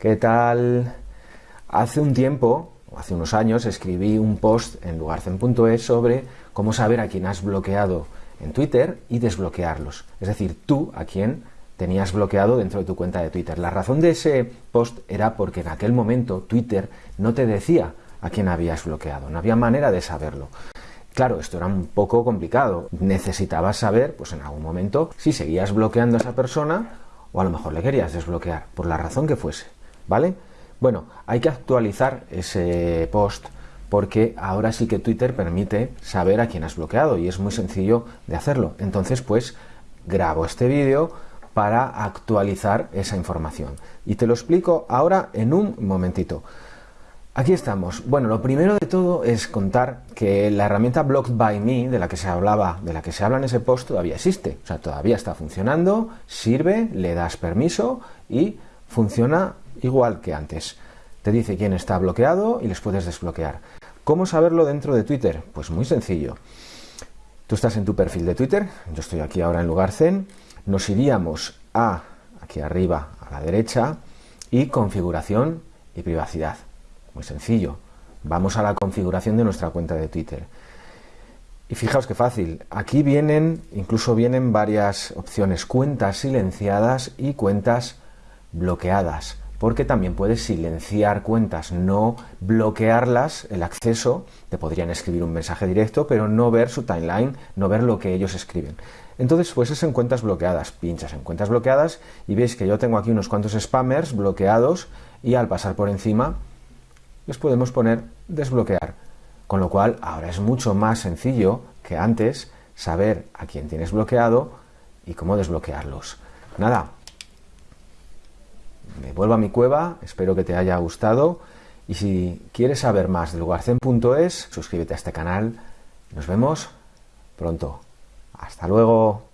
¿Qué tal? Hace un tiempo, o hace unos años, escribí un post en lugarcen.es sobre cómo saber a quién has bloqueado en Twitter y desbloquearlos. Es decir, tú a quién tenías bloqueado dentro de tu cuenta de Twitter. La razón de ese post era porque en aquel momento Twitter no te decía a quién habías bloqueado, no había manera de saberlo. Claro, esto era un poco complicado. Necesitabas saber, pues en algún momento, si seguías bloqueando a esa persona o a lo mejor le querías desbloquear, por la razón que fuese. ¿Vale? Bueno, hay que actualizar ese post porque ahora sí que Twitter permite saber a quién has bloqueado y es muy sencillo de hacerlo. Entonces, pues grabo este vídeo para actualizar esa información. Y te lo explico ahora en un momentito. Aquí estamos. Bueno, lo primero de todo es contar que la herramienta Blocked by Me, de la que se hablaba, de la que se habla en ese post, todavía existe. O sea, todavía está funcionando, sirve, le das permiso y funciona igual que antes. Te dice quién está bloqueado y les puedes desbloquear. ¿Cómo saberlo dentro de Twitter? Pues muy sencillo. Tú estás en tu perfil de Twitter, yo estoy aquí ahora en lugar Zen, nos iríamos a aquí arriba a la derecha y configuración y privacidad. Muy sencillo. Vamos a la configuración de nuestra cuenta de Twitter. Y fijaos qué fácil. Aquí vienen, incluso vienen varias opciones, cuentas silenciadas y cuentas bloqueadas porque también puedes silenciar cuentas, no bloquearlas, el acceso, te podrían escribir un mensaje directo, pero no ver su timeline, no ver lo que ellos escriben. Entonces, pues es en cuentas bloqueadas, pinchas en cuentas bloqueadas y veis que yo tengo aquí unos cuantos spammers bloqueados y al pasar por encima les podemos poner desbloquear. Con lo cual, ahora es mucho más sencillo que antes saber a quién tienes bloqueado y cómo desbloquearlos. Nada, vuelvo a mi cueva, espero que te haya gustado y si quieres saber más de lugarcen.es, suscríbete a este canal. Nos vemos pronto. Hasta luego.